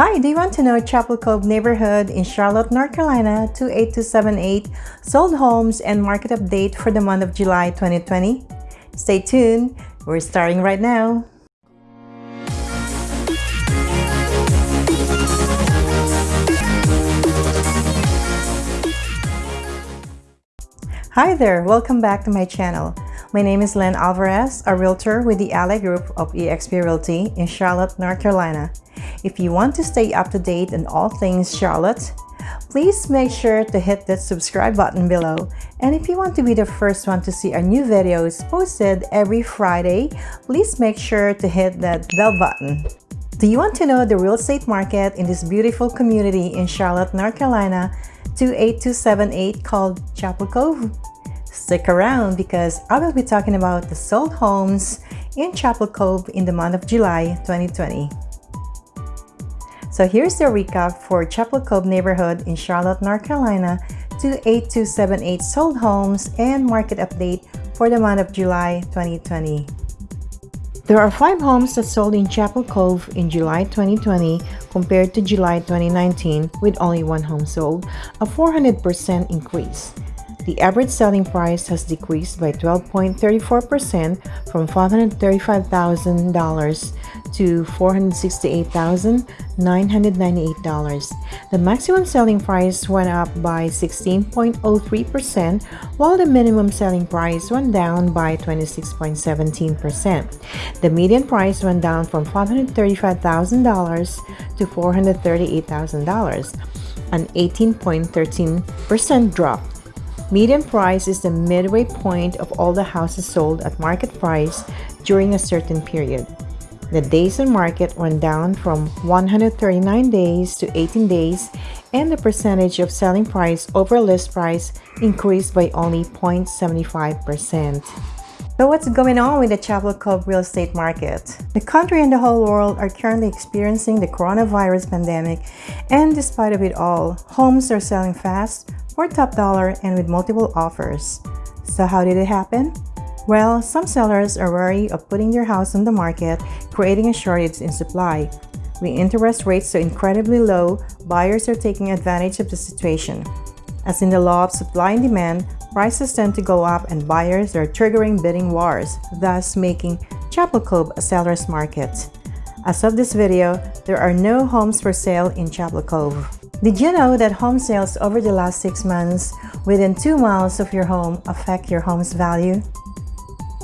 Hi, do you want to know Chapel Cove neighborhood in Charlotte, North Carolina 28278 sold homes and market update for the month of July 2020? Stay tuned, we're starting right now. Hi there, welcome back to my channel. My name is Len Alvarez, a realtor with the Ally Group of eXp Realty in Charlotte, North Carolina. If you want to stay up to date on all things Charlotte, please make sure to hit that subscribe button below. And if you want to be the first one to see our new videos posted every Friday, please make sure to hit that bell button. Do you want to know the real estate market in this beautiful community in Charlotte, North Carolina, 28278 called Chapel Cove? Stick around because I will be talking about the sold homes in Chapel Cove in the month of July 2020. So here's the recap for Chapel Cove neighborhood in Charlotte, North Carolina 28278 sold homes and market update for the month of July 2020. There are five homes that sold in Chapel Cove in July 2020 compared to July 2019 with only one home sold, a 400% increase. The average selling price has decreased by 12.34% from $535,000 to $468,998. The maximum selling price went up by 16.03%, while the minimum selling price went down by 26.17%. The median price went down from $535,000 to $438,000, an 18.13% drop. Median price is the midway point of all the houses sold at market price during a certain period. The days on market went down from 139 days to 18 days and the percentage of selling price over list price increased by only 0.75%. So what's going on with the Chapel Cove real estate market? The country and the whole world are currently experiencing the coronavirus pandemic and despite of it all, homes are selling fast, for top dollar and with multiple offers. So how did it happen? Well, some sellers are wary of putting their house on the market, creating a shortage in supply. With interest rates so incredibly low, buyers are taking advantage of the situation. As in the law of supply and demand, prices tend to go up and buyers are triggering bidding wars, thus making Chapel Cove a seller's market. As of this video, there are no homes for sale in Chapel Cove. Did you know that home sales over the last six months within two miles of your home affect your home's value?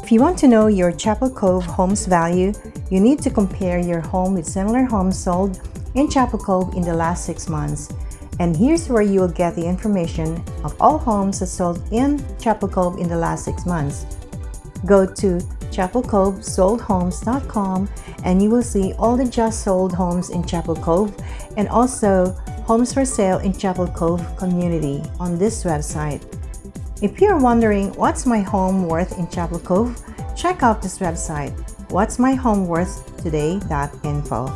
If you want to know your Chapel Cove home's value, you need to compare your home with similar homes sold in Chapel Cove in the last six months. And here's where you will get the information of all homes that sold in Chapel Cove in the last six months. Go to chapelcovesoldhomes.com and you will see all the just sold homes in Chapel Cove and also Homes for Sale in Chapel Cove community on this website. If you're wondering what's my home worth in Chapel Cove, check out this website, what's my home worth today.info.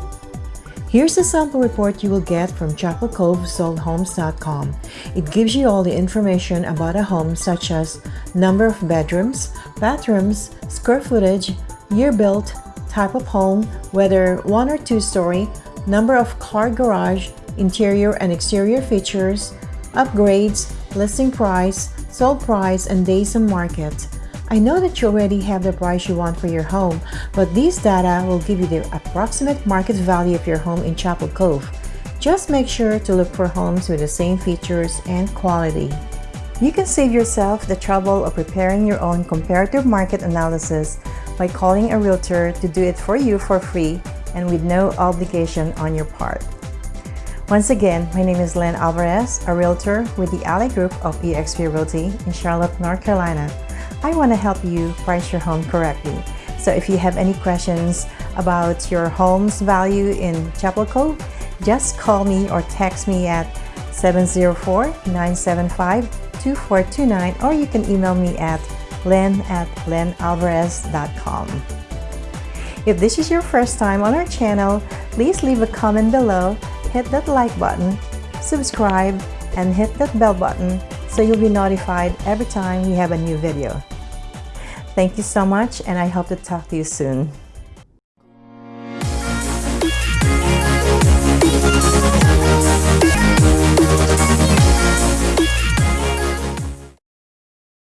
Here's a sample report you will get from chapelcovesoldhomes.com. It gives you all the information about a home such as number of bedrooms, bathrooms, square footage, year built, type of home, whether one or two story, number of car garage, interior and exterior features, upgrades, listing price, sold price, and days on market. I know that you already have the price you want for your home, but these data will give you the approximate market value of your home in Chapel Cove. Just make sure to look for homes with the same features and quality. You can save yourself the trouble of preparing your own comparative market analysis by calling a realtor to do it for you for free and with no obligation on your part. Once again, my name is Len Alvarez, a realtor with the Ally Group of eXp Realty in Charlotte, North Carolina. I want to help you price your home correctly. So if you have any questions about your home's value in Chapel Cove, just call me or text me at 704-975-2429 or you can email me at len at lenalvarez.com. If this is your first time on our channel, please leave a comment below hit that like button, subscribe, and hit that bell button so you'll be notified every time we have a new video. Thank you so much and I hope to talk to you soon.